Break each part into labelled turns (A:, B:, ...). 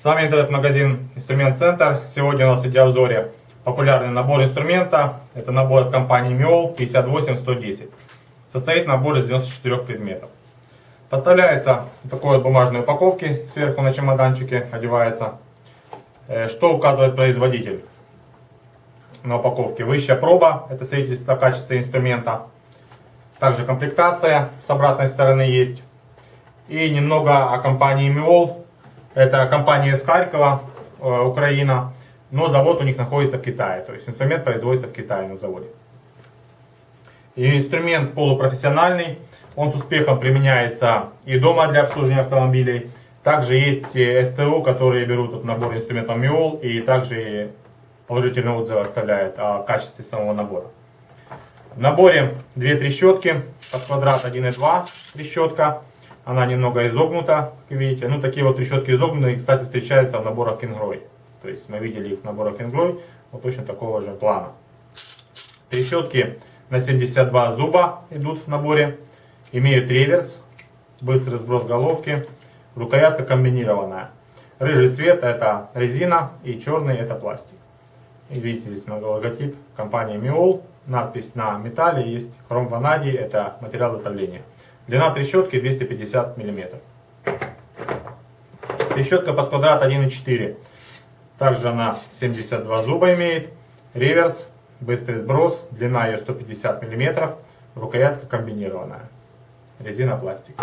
A: С вами интернет-магазин Инструмент Центр. Сегодня у нас в видеообзоре популярный набор инструмента. Это набор от компании Miol 58110. Состоит набор из 94 предметов. Поставляется в такой вот бумажной упаковке, сверху на чемоданчике одевается. Э, что указывает производитель на упаковке? Высшая проба, это свидетельство о качестве инструмента. Также комплектация с обратной стороны есть. И немного о компании Miol это компания из Харькова, э, Украина, но завод у них находится в Китае. То есть инструмент производится в Китае на заводе. И инструмент полупрофессиональный, он с успехом применяется и дома для обслуживания автомобилей. Также есть СТО, которые берут этот набор инструментов МИОЛ и также положительные отзывы оставляют о качестве самого набора. В наборе две трещотки под квадрат 1,2 трещотка. Она немного изогнута, как видите. Ну, такие вот трещотки изогнутые, кстати, встречаются в наборах Кингрой. То есть мы видели их в наборах Кингрой, вот точно такого же плана. Трещотки на 72 зуба идут в наборе. Имеют реверс, быстрый сброс головки, рукоятка комбинированная. Рыжий цвет это резина и черный это пластик. И видите здесь много логотип компании Miol, надпись на металле есть, хром ванадий это материал затопления. Длина трещотки 250 мм. Трещотка под квадрат 1,4. Также она 72 зуба имеет. Реверс, быстрый сброс, длина ее 150 мм. Рукоятка комбинированная. Резина пластик.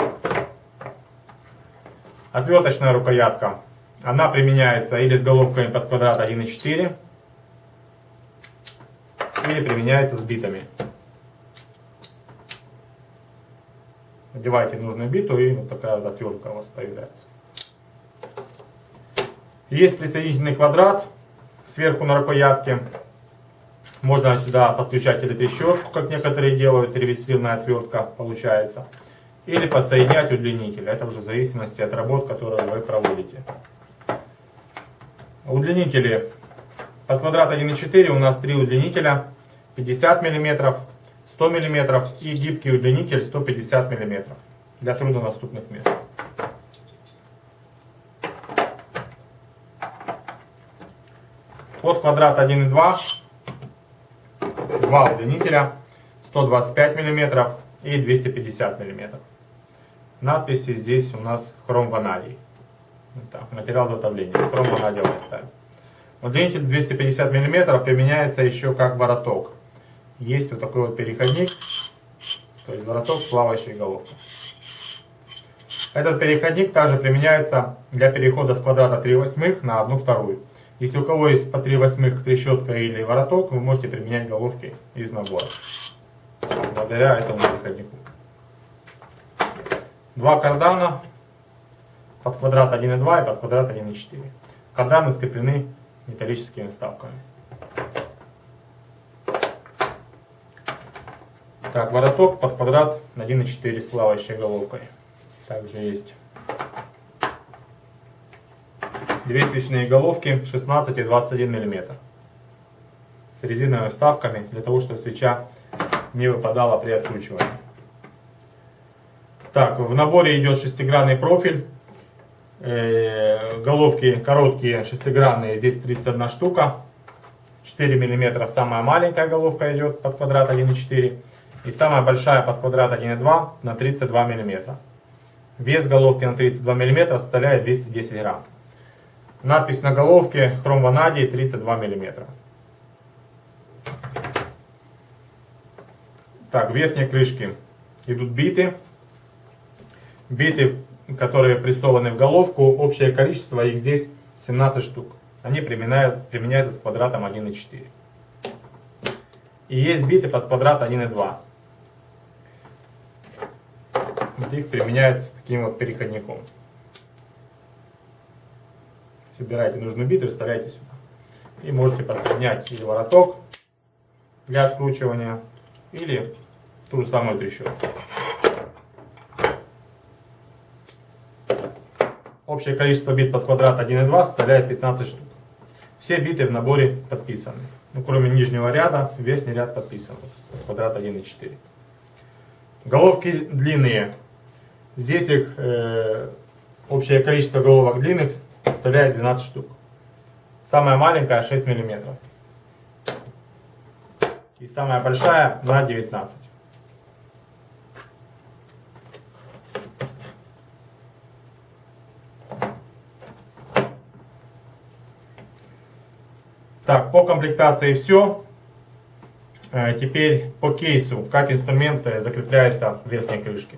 A: Отверточная рукоятка. Она применяется или с головками под квадрат 1,4, или применяется с битами. Одеваете нужную биту и вот такая вот отвертка у вас появляется. Есть присоединительный квадрат сверху на рукоятке. Можно сюда подключать или трещотку, как некоторые делают, ревесивная отвертка получается. Или подсоединять удлинитель. Это уже в зависимости от работ, которые вы проводите. Удлинители под квадрат 1,4 у нас три удлинителя. 50 мм, 100 мм и гибкий удлинитель 150 мм для труднодоступных мест. Под квадрат 1,2 два удлинителя 125 мм и 250 мм. Надписи здесь у нас хром ванадий. Так, материал затопления. Хром ванадиевая сталь. Удлинитель 250 мм применяется еще как вороток есть вот такой вот переходник, то есть вороток с плавающей головкой. Этот переходник также применяется для перехода с квадрата 3 восьмых на 1 вторую. Если у кого есть по 3 восьмых трещотка или вороток, вы можете применять головки из набора. Благодаря этому переходнику. Два кардана под квадрат 1,2 и под квадрат 1,4. Карданы скреплены металлическими вставками. Так, вороток под квадрат 1,4 с плавающей головкой. Также есть две свечные головки 16 и 21 мм с резиновыми вставками для того, чтобы свеча не выпадала при откручивании. Так, в наборе идет шестигранный профиль. Э, головки короткие, шестигранные, здесь 31 штука. 4 мм самая маленькая головка идет под квадрат 1,4 и самая большая под квадрат 1,2 на 32 мм. Вес головки на 32 мм составляет 210 грамм. Надпись на головке хром ванадий 32 мм. Так, верхние крышки идут биты. Биты, которые прессованы в головку, общее количество их здесь 17 штук. Они применяются, применяются с квадратом 1,4. И есть биты под квадрат 1,2 их применяется таким вот переходником. Собираете нужную биту и сюда. И можете подсоединять или вороток для откручивания, или ту же самую трещотку. Общее количество бит под квадрат 1,2 составляет 15 штук. Все биты в наборе подписаны. Ну, кроме нижнего ряда, верхний ряд подписан. Квадрат 1,4. Головки длинные Здесь их э, общее количество головок длинных составляет 12 штук. Самая маленькая 6 миллиметров. И самая большая на 19. Так, по комплектации все. Э, Теперь по кейсу, как инструмент закрепляется в верхней крышке.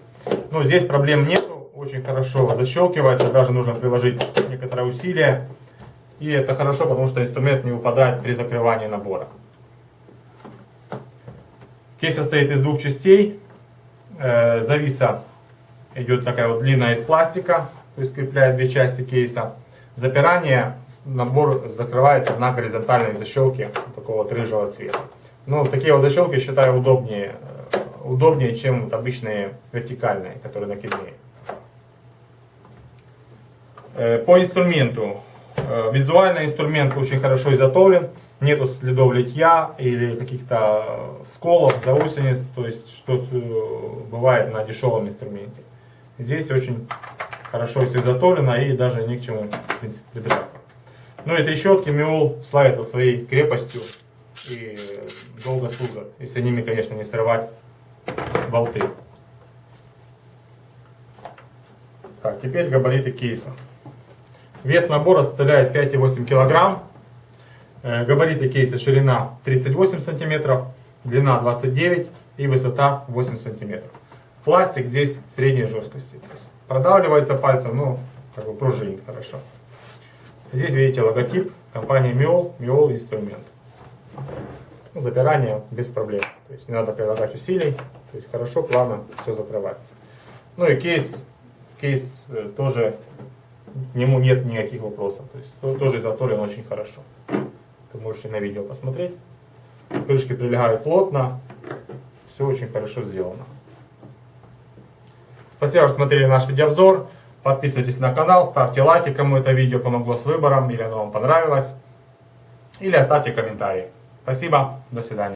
A: Ну, здесь проблем нету, очень хорошо защелкивается, даже нужно приложить некоторое усилие. И это хорошо, потому что инструмент не выпадает при закрывании набора. Кейс состоит из двух частей. Э, Зависа идет такая вот длинная из пластика, то есть скрепляет две части кейса. Запирание, набор закрывается на горизонтальной защелке такого вот рыжего цвета. Ну, такие вот защелки считаю удобнее, э, удобнее, чем вот обычные вертикальные, которые накидные. Э, По инструменту. Э, Визуально инструмент очень хорошо изготовлен. Нету следов литья или каких-то сколов, заусениц, то есть что бывает на дешевом инструменте. Здесь очень хорошо все изготовлено и даже ни к чему в принципе, придираться. Ну и трещотки Миол славятся своей крепостью и долго служат, если ними, конечно, не срывать болты. Так, теперь габариты кейса. Вес набора составляет 5,8 килограмм. Э, Габариты кейса ширина 38 сантиметров, длина 29 и высота 8 сантиметров. Пластик здесь средней жесткости. Продавливается пальцем, но как бы пружинит хорошо. Здесь видите логотип компании Miol, Miol инструмент. Запирание без проблем. То есть не надо прилагать усилий. То есть хорошо, плавно все закрывается. Ну и кейс, кейс э, тоже, к нему нет никаких вопросов. То есть то- тоже изготовлен очень хорошо. Ты можешь и на видео посмотреть. Крышки прилегают плотно. Все очень хорошо сделано. Спасибо, что смотрели наш видеообзор. Подписывайтесь на канал, ставьте лайки, кому это видео помогло с выбором или оно вам понравилось. Или оставьте комментарий. Спасибо, до свидания.